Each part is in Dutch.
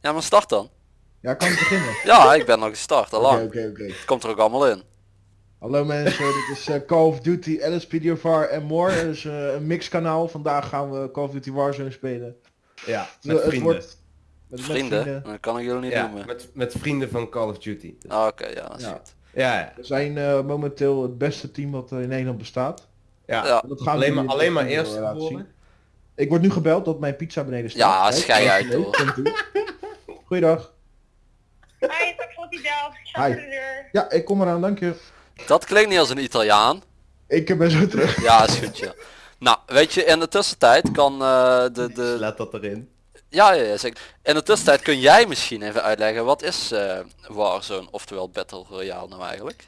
Ja, maar start dan. Ja, kan ik beginnen? Ja, ik ben al gestart, al Oké, lang. oké, oké. Het komt er ook allemaal in. Hallo mensen, dit is eh, Call of Duty, LSPDFR en more. Het is eh, een mixkanaal. Vandaag gaan we Call of Duty Warzone spelen. Ja, met het vrienden. wordt- met, met Vrienden, dat kan ik jullie niet Ja, noemen. met, met vrienden van Call of Duty. Dus- Ah, Oké, ja, dat is Ja. goed. Ja. We zijn eh, momenteel het beste team wat er in Nederland bestaat. ja. Dat gaan we Alleen, maar, alleen maar de eerst zien. Ik word nu gebeld dat mijn pizza beneden staat. Ja, schei uit, hoor. Goeiedag. Hi, die bel. Ik deur. Ja, ik kom eraan, dank je. Dat klinkt niet als een Italiaan. Ik ben zo terug. Ja, is goed, ja. Nou, weet je, in de tussentijd kan eh, de... de Laat dat erin. Ja, ja, ja, zeker. In de tussentijd kun jij misschien even uitleggen, wat is eh Warzone, oftewel Battle Royale nou eigenlijk?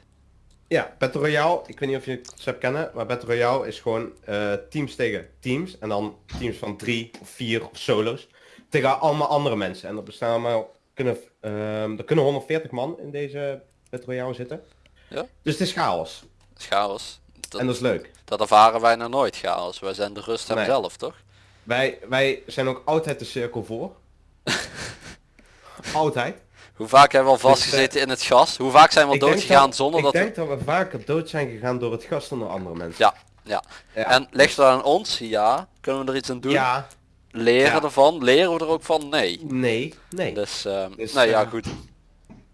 Ja, Battle Royale, ik weet niet of je het concept kennen, maar Battle Royale is gewoon eh, teams tegen teams. En dan teams van drie of vier of solo's. Tegen allemaal andere mensen. En er bestaan allemaal, kunnen, ehm, er kunnen 140 man in deze Battle Royale zitten. Ja. Dus het is chaos. Chaos. Dat, En dat is leuk. dat ervaren wij nog nooit chaos. Wij zijn de rust Nee. zelf, toch? Wij, wij zijn ook altijd de cirkel voor. altijd. Hoe vaak hebben we al vastgezeten in het gas? Hoe vaak zijn we al Ik denk doodgegaan dat- zonder ik dat we... denk dat we vaker dood zijn gegaan door het gas dan door andere mensen. Ja, ja. Ja. En ligt het aan ons? Ja. Kunnen we er iets aan doen? Ja, Leren Ja. ervan? Leren we er ook van? Nee. nee, nee. Dus, ehm Dus, nou ja, eh, goed.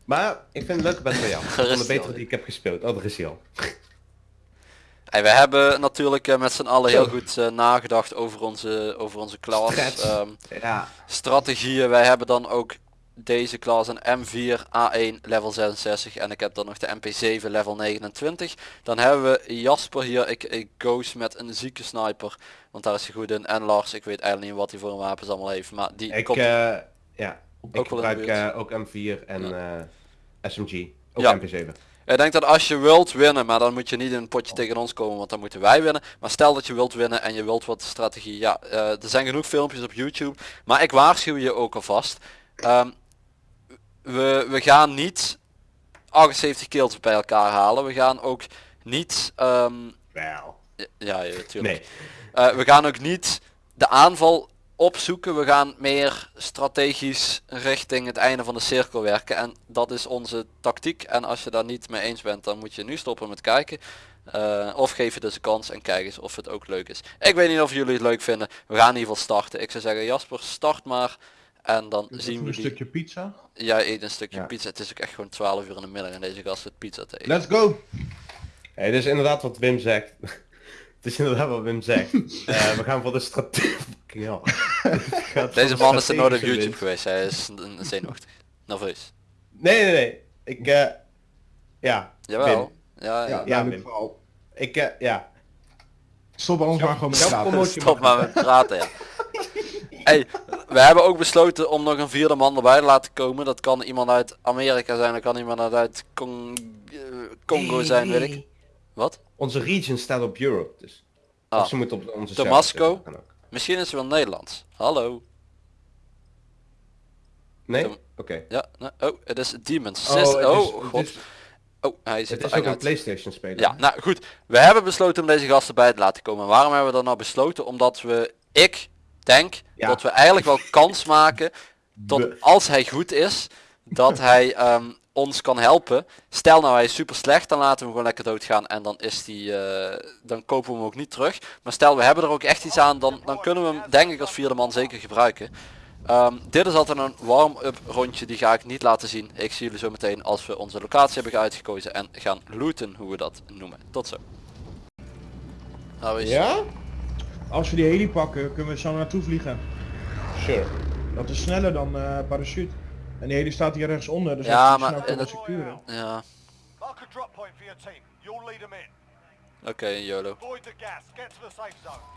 Maar ik vind het leuk Battle Royale. Van de betere die ik heb gespeeld. Oh, er is hij al. Hey, we hebben natuurlijk eh, met z'n allen heel goed eh, nagedacht over onze, over onze klas. Ehm, Ja. strategieën. Wij hebben dan ook deze klas een M4 A1 level 66 en ik heb dan nog de MP7 level 29. Dan hebben we Jasper hier, ik, ik goes met een zieke sniper, want daar is hij goed in. En Lars, ik weet eigenlijk niet wat hij voor een wapens allemaal heeft, maar die Ik, komt... eh, ja. ik Ook de gebruik eh, ook M4 en SMG. Ook Ja. MP7. Ik denk dat als je wilt winnen, maar dan moet je niet in een potje tegen ons komen, want dan moeten wij winnen. Maar stel dat je wilt winnen en je wilt wat strategie. Ja, eh, er zijn genoeg filmpjes op YouTube. Maar ik waarschuw je ook alvast. Ehm, we, we gaan niet 78 kills bij elkaar halen. We gaan ook niet... ehm, Wel. ja, ja, natuurlijk. Nee. Eh, we gaan ook niet de aanval opzoeken. We gaan meer strategisch richting het einde van de cirkel werken. En dat is onze tactiek. En als je daar niet mee eens bent, dan moet je nu stoppen met kijken. Eh, of geef je dus een kans en kijk eens of het ook leuk is. Ik weet niet of jullie het leuk vinden. We gaan in ieder geval starten. Ik zou zeggen, Jasper, start maar. En dan zien we een die... stukje pizza. Jij eet een stukje Ja. pizza. Het is ook echt gewoon 12 uur in de middag en deze gast zit pizza te eten. Let's go! Hey, dit is inderdaad wat Wim zegt. Het is inderdaad wat Wim zegt. Eh, we gaan voor de strategie. Deze man is er nooit op YouTube geweest. Hij is zenuwachtig. Nerveus. Nee, nee, nee. Ik, eh ja. Jawel. Ja, Ja, ja. Ik, eh, ja. Stop anders maar gewoon met praten. promotie Stop maar met praten, ja. Hey, we hebben ook besloten om nog een vierde man erbij te laten komen. Dat kan iemand uit Amerika zijn, dat kan iemand uit Cong eh, Congo zijn, weet ik. Wat? Onze region staat op Europe, dus. Ah. Of ze moeten op onze Damasco? Misschien is het wel Nederlands. Hallo. Nee? Oké. Ja, nee, oh, het is Demons. Oh, oh, is- god. is- Oh, hij zit Het er is ook een. Playstation speler. Ja, nou goed. We hebben besloten om deze gasten bij te laten komen. Waarom hebben we dat nou besloten? Omdat we, ik denk Ja. dat we eigenlijk wel kans maken tot als hij goed is, dat hij ehm, ons kan helpen. Stel nou hij is super slecht, dan laten we hem gewoon lekker doodgaan en dan is die, eh, dan kopen we hem ook niet terug. Maar stel we hebben er ook echt iets aan, dan, dan kunnen we hem denk ik als vierde man zeker gebruiken. Ehm, dit is altijd een warm-up rondje, die ga ik niet laten zien. Ik zie jullie zo meteen als we onze locatie hebben uitgekozen en gaan looten, hoe we dat noemen. Tot zo. Nou, is- Ja? Als we die heli pakken, kunnen we zo naartoe vliegen. Sure. Dat is sneller dan eh parachute. En die heli staat hier rechts onder, dus Ja, die maar snel in kunnen securen. Ja, Mark a drop point for your team. You'll lead them in. oké, YOLO. Avoid the gas. Get to the safe zone.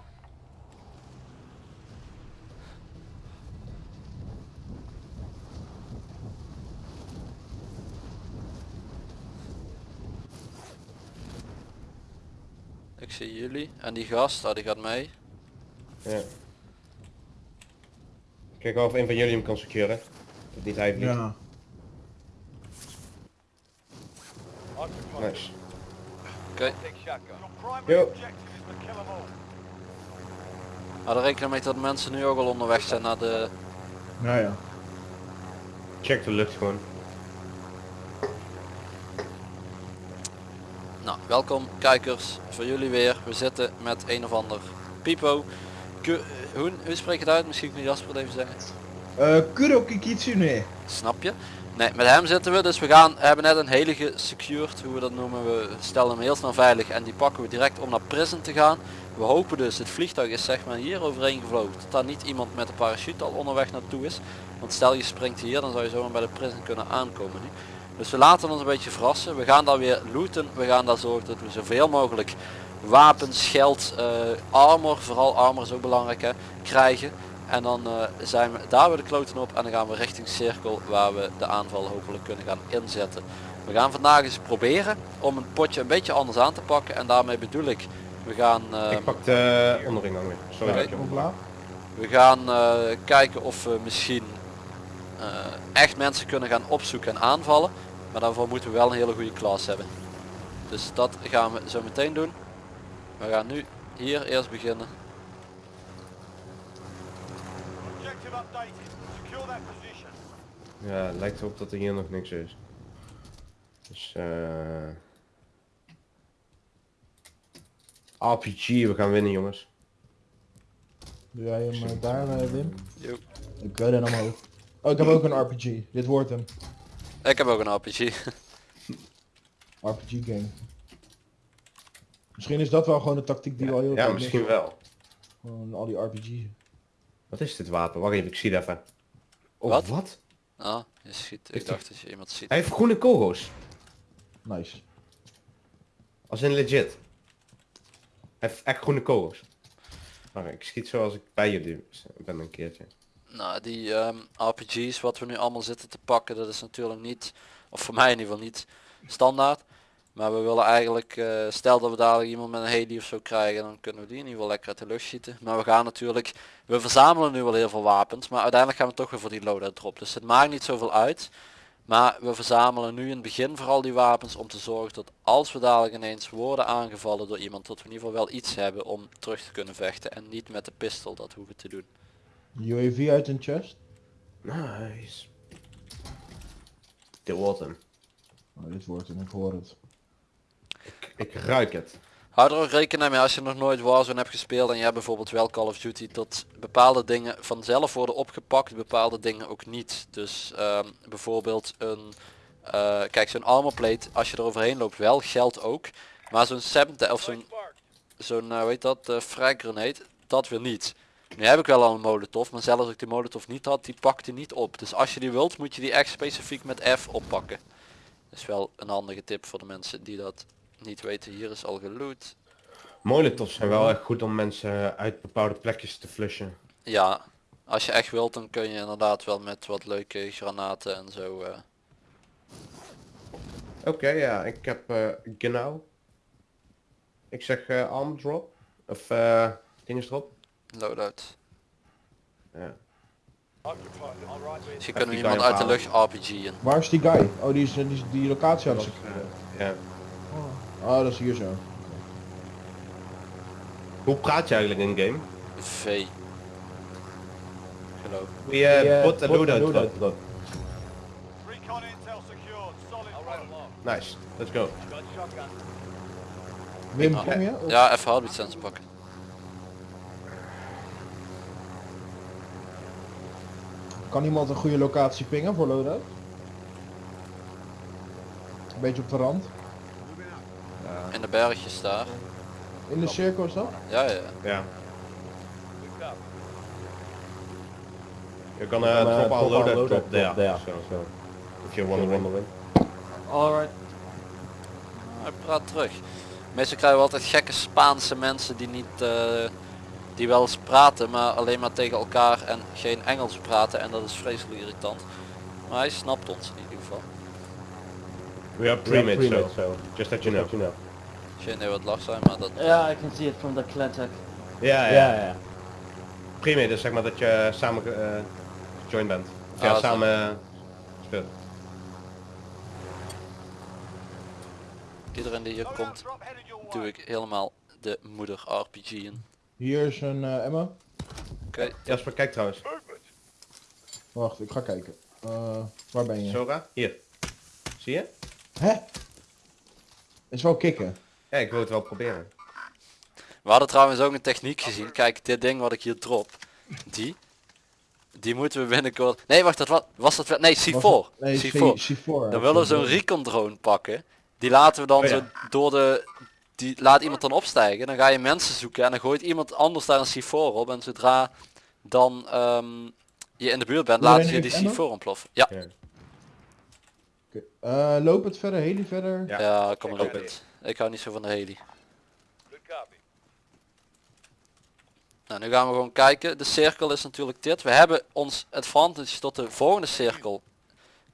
Ik zie jullie. En die gast, oh, die gaat mee. Ja. Kijk wel of een van jullie hem kan securen. Dat hij vliegt. Ja. Nice. Oké. Primary Yo. Hou er rekening mee dat mensen nu ook al onderweg zijn naar de... Nou ja. Check de lucht gewoon. Nou, welkom kijkers, voor jullie weer. We zitten met een of ander Pipo. Hoe, hoe spreek je het uit? Misschien kun je Jasper het even zeggen. Eh Kuro Kikitsune. Snap je? Nee, met hem zitten we. Dus we gaan, hebben net een hele gesecured, hoe we dat noemen. We stellen hem heel snel veilig en die pakken we direct om naar prison te gaan. We hopen dus, het vliegtuig is zeg maar hier overheen gevlogen. Dat daar niet iemand met een parachute al onderweg naartoe is. Want stel je springt hier, dan zou je zomaar bij de prison kunnen aankomen nu. Dus we laten ons een beetje verrassen. We gaan daar weer looten. We gaan daar zorgen dat we zoveel mogelijk wapens, geld, eh, armor, vooral armor is ook belangrijk hè, krijgen. En dan eh, zijn we daar weer de kloten op en dan gaan we richting cirkel waar we de aanval hopelijk kunnen gaan inzetten. We gaan vandaag eens proberen om een potje een beetje anders aan te pakken en daarmee bedoel ik, we gaan, eh, Ik pak de onderingang weer. Sorry dat je we gaan eh, kijken of we misschien echt mensen kunnen gaan opzoeken en aanvallen. Maar daarvoor moeten we wel een hele goede klas hebben. Dus dat gaan we zo meteen doen. We gaan nu hier eerst beginnen. Ja, lijkt erop dat er hier nog niks is. Dus eh RPG, we gaan winnen jongens. Doe jij hem eh, daar, eh, Wim? Ik weet het omhoog. Oh, ik heb ook een RPG. Dit wordt hem. Ik heb ook een RPG. RPG game. Misschien is dat wel gewoon de tactiek die we al heel Ja, misschien wel. Gewoon al die RPG. Wat is dit wapen? Wacht even, ik zie het even. Oh, Wat? wat? Ah, je schiet. Ik dacht dat je iemand ziet. Hij heeft groene kogels. Nice. Als in legit. Hij heeft echt groene kogels. Wacht, ik schiet zoals ik bij jullie ben een keertje. Nou, die ehm, RPG's wat we nu allemaal zitten te pakken, dat is natuurlijk niet, of voor mij in ieder geval niet, standaard. Maar we willen eigenlijk, eh, stel dat we dadelijk iemand met een heli of zo krijgen, dan kunnen we die in ieder geval lekker uit de lucht schieten. Maar we gaan natuurlijk, we verzamelen nu wel heel veel wapens, maar uiteindelijk gaan we toch weer voor die loadout drop. Dus het maakt niet zoveel uit. Maar we verzamelen nu in het begin vooral die wapens om te zorgen dat als we dadelijk ineens worden aangevallen door iemand, dat we in ieder geval wel iets hebben om terug te kunnen vechten. En niet met de pistool dat hoeven te doen. UAV uit een chest. Nice. Dit wordt hem. Oh, dit wordt hem, ik hoor het. Ik ruik het. Hou er ook rekening mee als je nog nooit Warzone hebt gespeeld en hebt bijvoorbeeld wel Call of Duty dat bepaalde dingen vanzelf worden opgepakt, bepaalde dingen ook niet. Dus ehm, bijvoorbeeld een, eh, kijk zo'n armor plate, als je er overheen loopt wel, geldt ook. Maar zo'n 70 of zo'n, zo'n uh, weet dat, uh, frag grenade, dat weer niet. Nu heb ik wel al een molotov, maar zelfs als ik die molotov niet had, die pakt die niet op. Dus als je die wilt, moet je die echt specifiek met F oppakken. Dat is wel een handige tip voor de mensen die dat niet weten. Hier is al geloot. Molotovs zijn wel echt goed om mensen uit bepaalde plekjes te flushen. Ja, als je echt wilt dan kun je inderdaad wel met wat leuke granaten en zo. eh, Oké, ja, ik heb eh genau. Ik zeg eh arm drop. Of eh dinges drop. loadout. Ja. Dus je die kunt guy iemand uit de lucht RPG'en. Waar is die guy? Oh, die is die, is die locatie aan het ja. Oh, dat is hier zo. Hoe praat je eigenlijk in game? V. Geloof. We uh, put a loadout drop. Recon intel secured. Solid work. Nice, let's go. Wim, kom je? Of- Ja, even sensor pakken. Kan iemand een goede locatie pingen voor loadout? Een beetje op de rand. In de bergjes daar. In de cirkel is dat? Ja, ja. Ja. You gonna drop our loadout drop there. So, if you wanna win. Alright. Hij praat terug. Meestal krijgen we altijd gekke Spaanse mensen die niet, eh, die wel eens praten, maar alleen maar tegen elkaar en geen Engels praten en dat is vreselijk irritant. Maar hij snapt ons in ieder geval. We are pre-made, so, just that you know. Geen idee wat lach zijn, maar dat... Yeah, I can see it from the Clantac. Ja, ja. Yeah, yeah. Pre-made is zeg maar dat je samen uh, join bent. Of ja, Ah, samen eh, speelt. iedereen die hier komt, doe ik helemaal de moeder RPG in. Hier is een eh ammo. Oké, Jasper, kijk trouwens. Wacht, ik ga kijken. Eh, waar ben je? Sora, hier. Zie je? Hè? Is wel kicken. Ja, ik wil het wel proberen. we hadden trouwens ook een techniek gezien. Kijk, dit ding wat ik hier drop, die, die moeten we binnenkort... Nee, wacht, dat was, was dat. Nee, C4. Was het- Nee, C4. C- C4. Dan willen we zo'n recon drone pakken. Die laten we dan Oh ja. zo door de... Die laat iemand dan opstijgen. Dan ga je mensen zoeken en dan gooit iemand anders daar een C4 op. En zodra dan ehm, je in de buurt bent, laat je die heeft C4 ontploffen. Ja, Ja. Eh, loop het verder, heli verder. Ja. ja, kom maar ik op het. Ik hou niet zo van de heli. Nou, nu gaan we gewoon kijken. De cirkel is natuurlijk dit. We hebben ons advantage tot de volgende cirkel.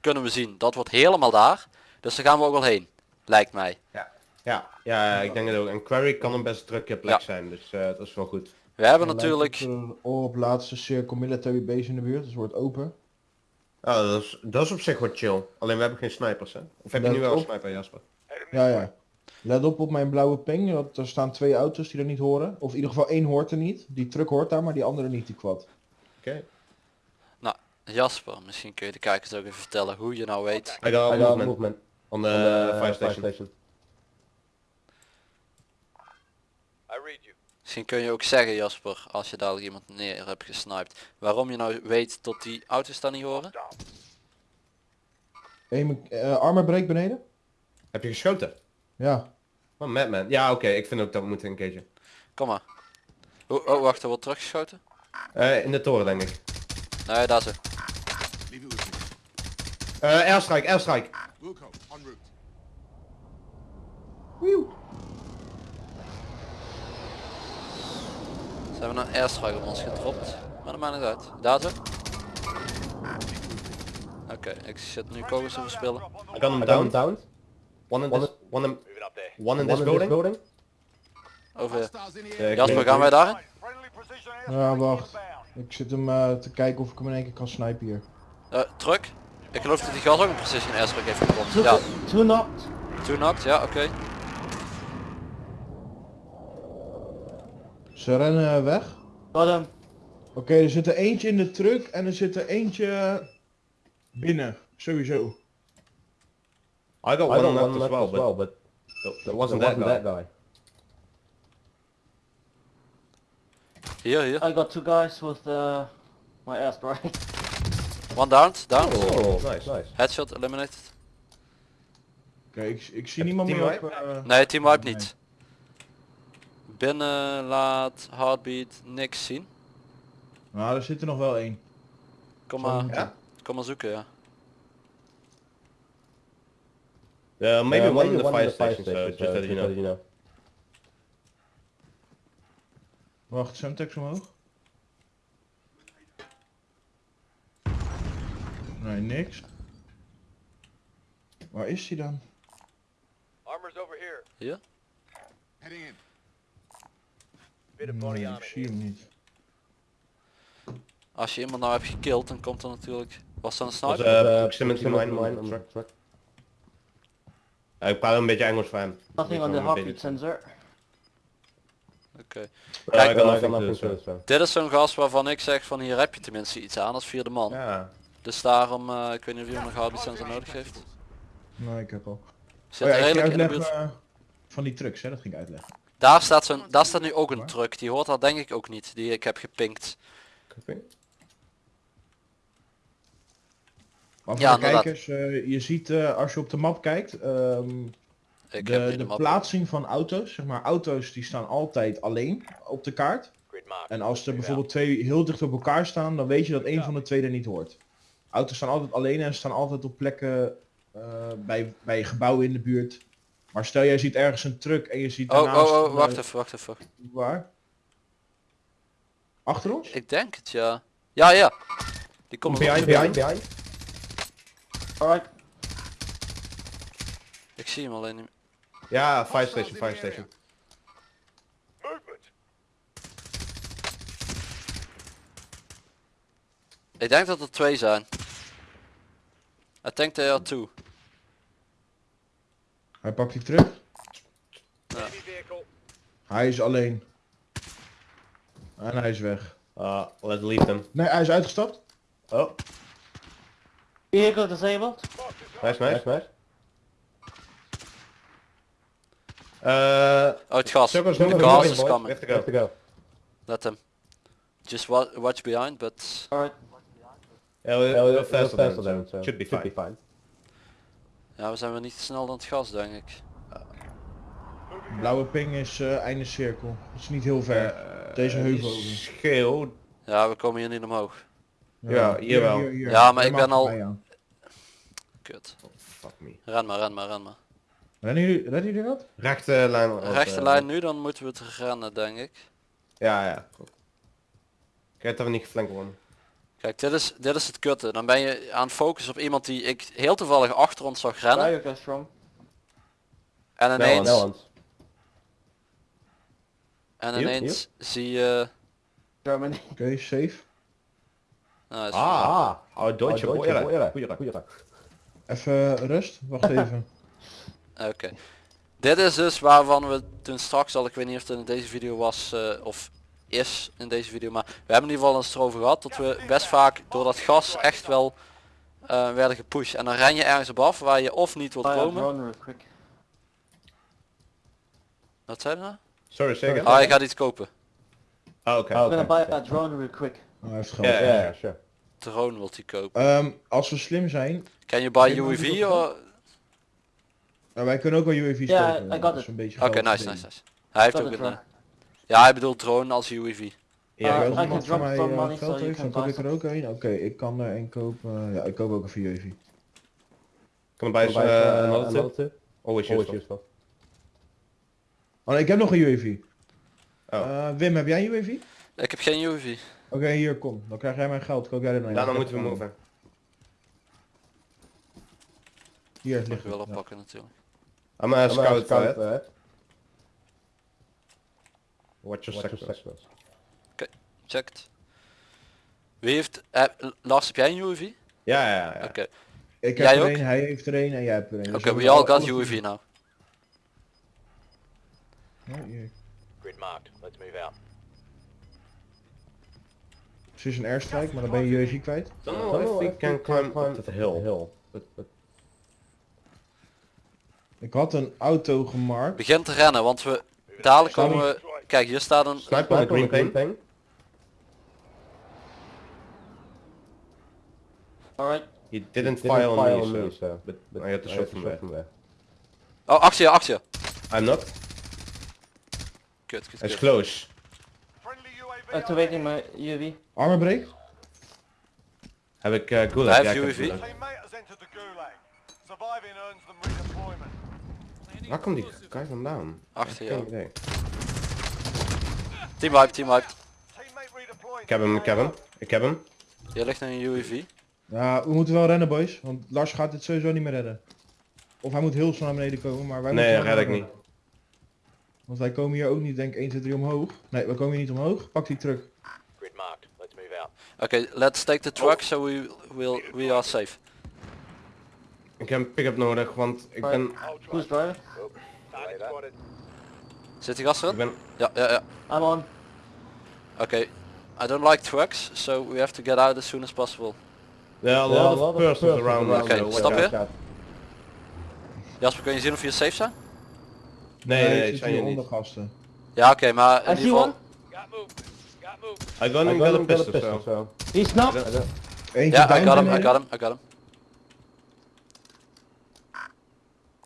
Kunnen we zien. Dat wordt helemaal daar. Dus daar gaan we ook wel heen. Lijkt mij. Ja, ja, ik denk het ook. En Quarry kan een best drukke plek Ja. zijn, dus eh, dat is wel goed. We hebben natuurlijk... het, eh, op laatste cirkel military base in de buurt, dus het wordt open. Oh, dat, is, dat is op zich wel chill. Alleen we hebben geen snipers, hè? Of heb je Let nu wel een sniper, Jasper? Ja, ja. Let op op mijn blauwe ping, want er staan twee auto's die er niet horen. Of in ieder geval één hoort er niet. Die truck hoort daar, maar die andere niet, die quad. Oké. Jasper, misschien kun je de kijkers ook even vertellen hoe je nou weet. I got I got movement movement on the, on the fire station. I read you. Misschien kun je ook zeggen Jasper, als je dadelijk iemand neer hebt gesniped, waarom je nou weet dat die auto's daar niet horen. Eén eh armor break beneden? Heb je geschoten? Ja. Oh, Madman. Ja, oké. Ik vind ook dat we moeten een keertje. Kom maar. Oh, oh wacht, er wordt teruggeschoten? Eh, in de toren, denk ik. Nee, daar ze. Eh airstrike, airstrike. Ze hebben een airstrike op ons gedropt. Maar dat maakt niet uit. Daar zo. Oké, ik zit nu kogels te verspillen. I got him I got down. down. One in One this, one in, one in this building. Over. Eh, Jasper, gaan wij daarin? Ja, wacht. Ik zit hem eh, te kijken of ik hem in één keer kan snipen hier. Eh, truck? Ik geloof dat die gas ook een precision airstrike heeft. Two, Ja, two knocked. two knocked, ja oké. Ze rennen weg. Got him. Oké, er zit er eentje in de truck en er zit er eentje binnen. Sowieso. I got I one got on one that as left well, as well, but that wasn't wasn't that guy. that guy. Hier, hier. I got two guys with uh, my airstrike. One down, down. Oh, nice. nice. Headshot eliminated. Oké, ik, ik zie niemand meer op... eh, Nee, team wipe nee. niet. Binnen laat heartbeat niks zien. Nou, er zit er nog wel één. Kom maar, Ja? kom maar zoeken ja. Uh, maybe Uh, one in the one fire in the station, so just uh, that you know. Wacht, Semtex omhoog. Nee, niks. Waar is hij dan? Armor's over here. Hier? Bit of body Nee, armor ik zie hem niet. Als je iemand nou hebt gekild, dan komt er natuurlijk... Was dat een Was, sniper? eh, Uh, proximity mine mine on. Ja, ik praat een beetje Engels voor hem. Nothing on the heartbeat sensor. Oké. Uh, I Kijk, uh, so. Dit is zo'n gast waarvan ik zeg van hier heb je tenminste iets aan als vierde man. Ja. Dus daarom, eh, ik weet niet of iemand nog heartbeat sensor nodig heeft. Nee, ik heb al. Zit Oh ja, redelijk in de buurt. uitleggen eh, van die trucks, hè, dat ging ik uitleggen. Daar staat, zo'n, daar staat nu ook een truck. Die hoort daar denk ik ook niet. Die ik heb gepinkt. Maar voor Ja, de inderdaad. kijkers, eh, je ziet eh, als je op de map kijkt, ehm, Ik de, heb niet de de map. plaatsing van auto's, zeg maar auto's die staan altijd alleen op de kaart. En als er bijvoorbeeld twee heel dicht op elkaar staan, dan weet je dat één van de twee er niet hoort. Auto's staan altijd alleen en staan altijd op plekken eh, bij, bij gebouwen in de buurt. Maar stel jij ziet ergens een truck en je ziet Oh, daarnaast... oh, oh, wacht eh, even, wacht even. Waar? Achter ons? Ik denk het, ja. Ja, ja. Die komt Behind, behind. behind. Alright. Ik zie hem alleen niet. Ja, fire station, fire station. Movement. Ik denk dat er twee zijn. I think they are two. Hij pakt die terug. Vehicle. Hij is alleen. En hij is weg. Uh, let's leave them. Nee, hij is uitgestapt. Oh, Vehicle disabled. nice, nice, nice. Uh, Oh, het gas. circles The moving, gas is coming. We have to go. Let them. Just wa watch behind, but... Alright. Yeah, we're, Yeah, we're we're faster faster than, than, so should be fine. fine. Ja, we zijn weer niet snel dan het gas, denk ik. Blauwe ping is eh, einde cirkel. Dat is niet heel ver. Uh, Deze heuvel over. Scheel. Ja, we komen hier niet omhoog. Ja, hier wel. Ja, maar ik ben al-. Kut. Fuck me. Ren maar, ren maar, ren maar. Rennen jullie, redden jullie dat? Rechte lijn. op, Rechte eh, lijn nu, dan moeten we het rennen, denk ik. Ja, ja. Kijk dat we niet geflankt worden. Kijk, dit is, dit is het kutte. Dan ben je aan het focussen op iemand die ik heel toevallig achter ons zag rennen. En ineens, Nederland. en Hier, ineens zie je... Germany. Oké, safe. Nou, is- Ah, oh, Deutsche Oh, Boiler. Boiler. Boiler. Boiler. Even eh, rust. Wacht even. Oké. Dit is dus waarvan we toen straks al, ik weet niet of het in deze video was eh, of is in deze video, maar we hebben in ieder geval eens erover gehad dat we best vaak door dat gas echt wel eh, werden gepusht. En dan ren je ergens op af waar je of niet wilt a komen. Wat zei je nou? Sorry, zeg het. Ah, je gaat iets kopen. Ah, oké. Oh, I'm gonna okay. buy a drone real quick. Oh, geld. Ja, Yeah, ja. yeah, sure. Drone wilt hij kopen. Ehm, als we slim zijn, Can you buy Geen UAV or... nou, wij kunnen ook wel UAV's Ja, kopen. I got is it. een Oké, nice, nice, nice. Hij heeft ook een... eh, ja, hij bedoelt drone als UAV. Ja, Uh, als iemand van mij eh, money geld heeft, dan koop buy ik er ook een. Oké, ik kan er een kopen. Ja, ik koop ook een UAV. Kan bij Buy, another tip? another tip? Always useful. Oh, nee, ik heb nog een UAV. Oh. Eh, Wim, heb jij een UAV? Ik heb geen UAV. Oké, hier, kom. Dan krijg jij mijn geld. Koop jij er nou Ja, een? dan moeten we moven. Hier, Mag ligt ik wel het. ja. oppakken natuurlijk. I'm a scout scout ahead. Watch your sectors. sectors. Checked. Wie heeft... eh, Lars, heb jij een UAV? Ja, ja, ja. Oké. Ik heb Jij er ook? een, hij heeft er een en jij hebt er een. Dus Oké, we we hebben all got UAV now. Oh. Grid marked. Let's move out. Precies een airstrike, maar dan ben je UAV kwijt. If know we can climb climb the hill. hill. But, but Ik had een auto gemarkt. Begin te rennen, want we... Dadelijk komen we... Kijk, hier staat een... Sniper on the green on pane. Alright. He didn't Didn't fire on fire me, on so. me, so. But, but I had to shot from there. there. Oh, achter je, achter je. I'm not. Kut, kut, It's close. Friendly UAV. Activating my UAV. Armor break? Heb ik uh, gulag? Hij Ja, heeft UAV. the. Waar komt die guy vandaan? Achter jou. Team wipe, team redeploying. Ik heb hem, ik heb hem. Ik heb hem. Hier ligt een UAV. Ja, we moeten wel rennen boys, want Lars gaat dit sowieso niet meer redden. Of hij moet heel snel naar beneden komen, maar wij Nee, moeten wel red ik niet. Want wij komen hier ook niet, denk ik 1, 2, 3 omhoog. Nee, we komen hier niet omhoog. Pak die truck. Grid marked. Let's move out. Oké, let's take the truck so we will we are safe. Ik heb een pick-up nodig, want ik ben... Who's spotted. Zit die gast Ik erin? ben... Ja, ja, ja. I'm on. Oké. I don't like trucks, so we have to get out as soon as possible. There are a lot of persons around. Oké, watch stop je? Jasper, kun je zien of je safe zijn? Nee, ik nee, zit zijn je hier niet. onder gasten. Ja, oké, maar in I ieder geval... I got I him got got a him, got a pistol, pistol, so. He's knocked. Eentje Ja, I got him, I got him, I got him.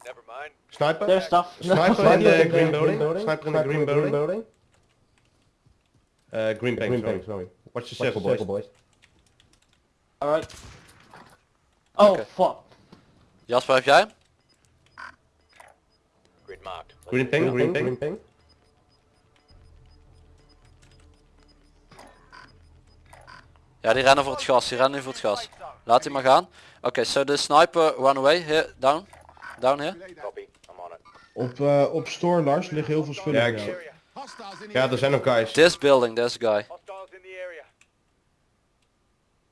Never mind. Sniper? There's stuff. Sniper in the green building? building. Sniper in the green building? Uh, green Green paint, tank, sorry. sorry. Watch the Watch circle, boys. boys. Alright. Oh Okay. fuck. Jasper, heb jij hem? Grid marked. Let's Green ping, green Green ping. ping. Ja, die rennen voor het gas, die rennen nu voor het gas. Laat die maar gaan. Oké, so the sniper run away, here, down. Down here. Copy. I'm on it. Op, eh, op store Lars liggen heel veel spullen Ja, Ja, er zijn nog guys. This building, a guy. Hostiles in the area.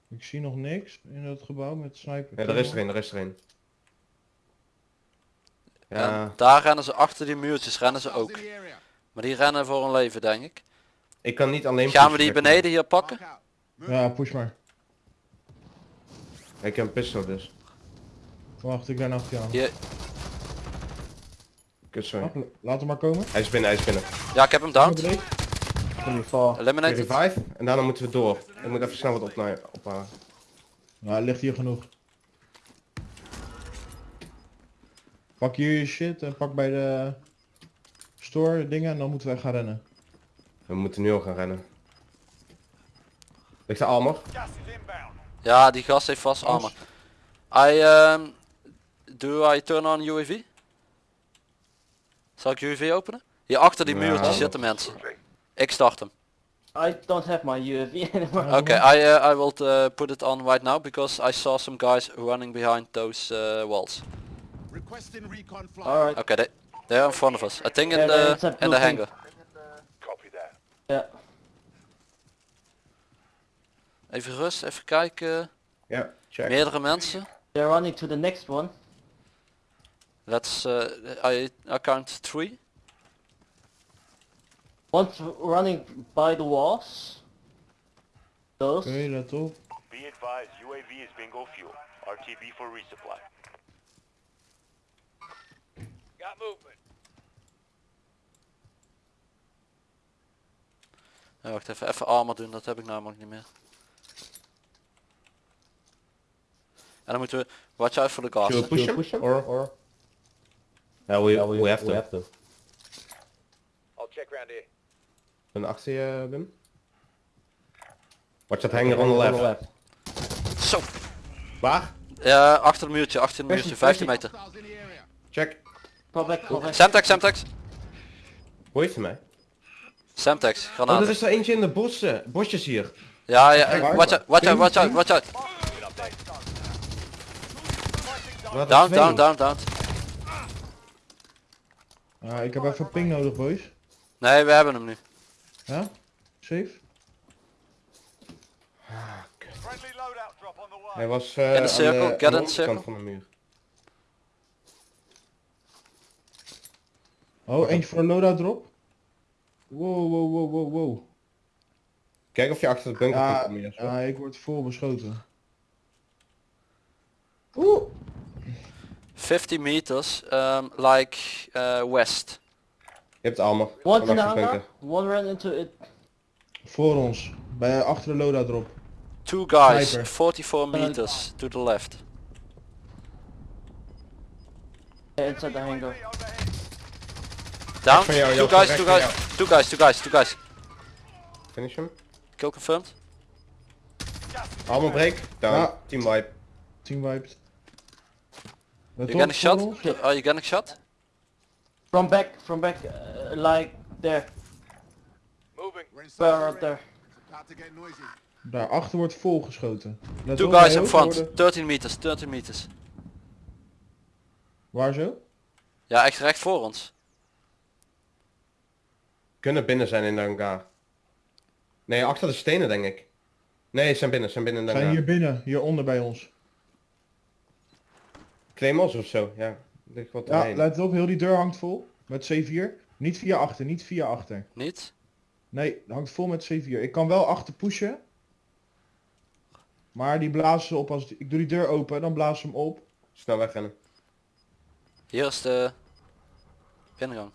Ik zie nog niks in dat gebouw met sniper. Ja, er is er een, er is er een. Ja, En daar rennen ze achter die muurtjes, rennen ze ook. Maar die rennen voor hun leven denk ik. ik kan niet alleen Gaan we die beneden hier pakken? Ja, push maar. maar. Ik heb een pistol dus. Wacht, ik ben achter jou. Hier. Kut, sorry. Laat hem maar komen. Hij is binnen, hij is binnen. Ja, ik heb hem down. Eliminated. Revive. En daarna moeten we door. Ik moet even snel wat ophalen. Ja, ligt hier genoeg. Pak hier je shit en pak bij de store dingen en dan moeten wij gaan rennen. We moeten nu al gaan rennen. Ligt de armor? Ja, die gast heeft vast armor. I um, do I turn on UAV? Zal ik UAV openen? Hier achter die Ja. muurtjes zitten mensen. Ik start hem. I don't have my UAV anymore. Okay, I uh, I will uh, put it on right now because I saw some guys running behind those uh, walls. Requesting recon flight. Alright. Okay, they they are in front of us. I think in Yeah, the it's a in the hangar. Copy that. Yeah. Even rust, even kijken. Ja, check. Meerdere mensen. They're running to the next one. Let's uh, I, I count three. One's running by the walls. Those. Let op. Be advised, UAV is bingo fuel. RTB for resupply. Got movement. Ja, wacht even, even armor doen, dat heb ik namelijk niet meer. En dan moeten we watch out voor de gas. Should we hè. push him? push him? Or, or? Ja, we, we, have to. We have to. I'll check round here. Ben achter je, Wim. Watch that hanger on the left. Zo. Waar? Ja, achter het muurtje, achter het muurtje, Person, 15 meter. Check. Semtex, Semtex. Hoe heeft hij mij? Semtex, Oh, granaten. er is er eentje in de bossen, bosjes hier. Ja, ja, eh, watch out, watch out, watch out, watch out. Wat Down, down, down, down. Ja, ik heb even ping nodig, boys. Nee, we hebben hem nu. Ja? Safe? Hij was eh In de aan de, get aan de van de muur. Oh, eentje voor de loadout drop. Wow, wow, wow, wow, wow. Kijk of je achter de bunker kunt Ja, komen. Jesper. ja, ik word vol beschoten. Oeh. 50 meters, um, like uh, west. Je hebt armor. In bunker. One ran into it. Voor ons. Bij, achter de loadout drop. Two guys, Sniper. 44 meters to the left. Yeah, inside the hangar. Down, jou, two guys, two guys, two guys, two guys, two guys. Finish hem. Kill confirmed. Armor break. Down. Ja. Team wipe. Team wiped. You getting shot? ons. Are you getting shot? From back, from back, uh, like there. Moving. Ring. there. Daarachter wordt volgeschoten. Let Two guys in front, worden- 13 meters, 13 meters. Waar zo? Ja, echt recht voor ons. Kunnen binnen zijn in de hangar. Nee, achter de stenen denk ik. Nee, ze zijn binnen, ze zijn binnen in de Zijn hangar. hier binnen, hieronder bij ons. Claymores of zo, ja. Ligt wat Ja, erheen. let op, heel die deur hangt vol. Met C4. Niet via achter, niet via achter. Niet? Nee, hangt vol met C4. Ik kan wel achter pushen. Maar die blazen ze op als... Ik doe die deur open, dan blazen ze hem op. Snel wegrennen. Hier is de binnengang.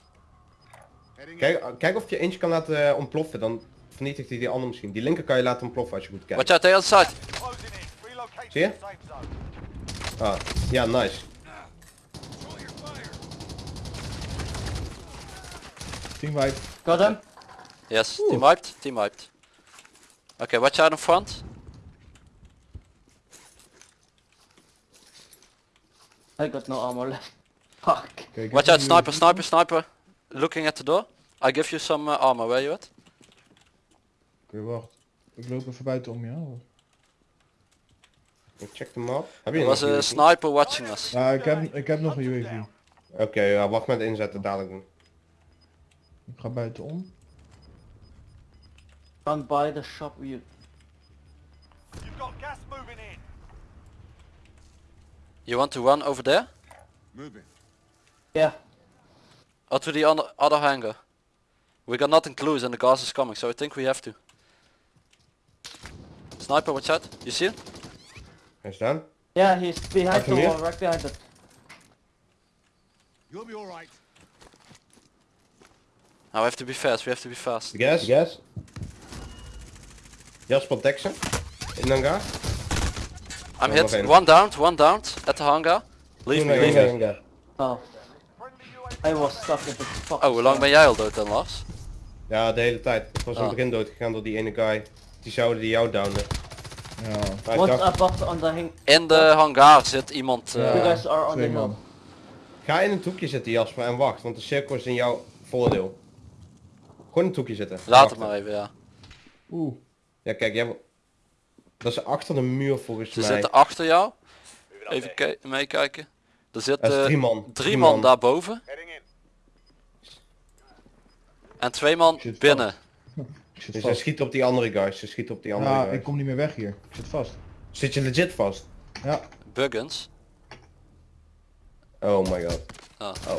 Kijk, kijk of je eentje kan laten eh, ontploffen, dan vernietigt hij die andere misschien. Die linker kan je laten ontploffen als je goed kijkt. Watch out, the other side. Zie je? Zone. Ah, ja, nice. Team wipe. Got him. Yes, team wiped, team wiped. Okay, watch out in front. I got no armor left. Fuck. Ik Watch out, sniper, sniper, sniper. Looking at the door. I give you some uh, armor, where you at? Oké, wacht. Ik loop even buiten om, ja. Ik check hem af. Heb je Er was een a UAV? sniper watching us. Ja, ik heb, ik heb nog een UAV. Oké, ja, wacht met inzetten, dadelijk doen. Ik ga buiten om. Run by the shop. You. You've got gas moving in. You want to run over there? Moving. Yeah. Or to the other, other hangar. We got nothing close and the gas is coming, so I think we have to. Sniper, watch out. You see it? Hij is down. Yeah, he's behind Achter the wall, right behind it. You'll be alright. Now we have to be fast, we have to be fast. Gas. Gas. Jasper Dexter. In hangar. I'm Oh, hit. One downed, one downed at the hangar. Leave me, Hangar, leave me. hangar. Oh, I was stuck in the fuck. Oh, hoe lang ben jij al dood dan Lars? Ja, de hele tijd. Ik was in Ah. het begin doodgegaan door die ene guy. Die zouden die jou downen. What's dacht, above on the hang? In de hangar zit iemand... eh, You guys are on the twee hill. man. ga in het hoekje zitten Jasper en wacht, want de cirkel is in jouw voordeel. Gewoon in het hoekje zitten. Laat het maar even, ja. Oeh. Ja kijk, jij... Dat is achter de muur volgens Ze mij. zitten achter jou. Even ki- meekijken. Er zitten is drie man. drie man daarboven. En twee man binnen. Ik zit Dus ze schieten op die andere guys. Ze schieten op die andere Ja, guys. ik kom niet meer weg hier. Ik zit vast. Zit je legit vast? Ja. Buggins. Oh my god. Ah. Oh.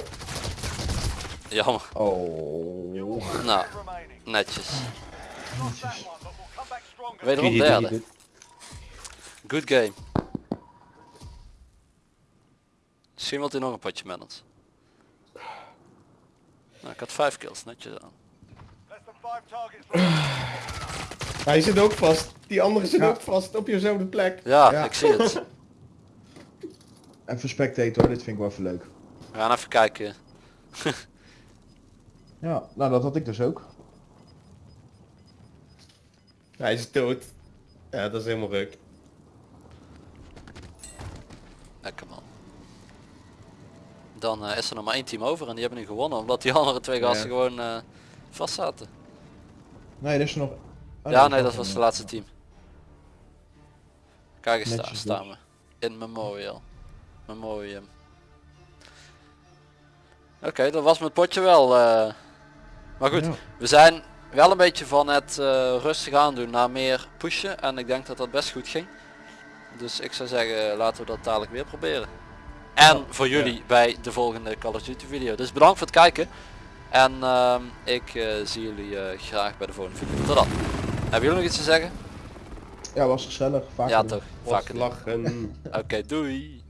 Jammer. Oh. Nou, netjes. Stronger. Wederom derde. Good game. Misschien wilt hij nog een potje met ons. Nou, ik had vijf kills, netjes aan. Less than five targets left. Hij zit ook vast. Die andere zit Ja. ook vast op jezelfde plek. Ja, Ja. ik zie het. Even spectator hoor, dit vind ik wel even leuk. We gaan even kijken. Ja, nou dat had ik dus ook. Hij is dood. Ja, dat is helemaal ruk. Lekker man. Dan eh, is er nog maar één team over en die hebben nu gewonnen omdat die andere twee gasten Ja. gewoon eh, vast zaten. Nee, er is er nog... Oh, ja, nee, dat was het laatste team. Kijk eens daar, staan we. In Memorial. Memoriam. Oké, dat was mijn potje wel. eh. Maar goed, Ja. we zijn wel een beetje van het eh, rustig aandoen naar meer pushen. En ik denk dat dat best goed ging. Dus ik zou zeggen, laten we dat dadelijk weer proberen. En voor jullie bij de volgende Call of Duty video. Dus bedankt voor het kijken. En ehm, ik eh, zie jullie eh, graag bij de volgende video. Tot dan. Hebben jullie nog iets te zeggen? Ja, was gezellig. Vaker Ja doen. toch, doen. lachen. Oké, doei.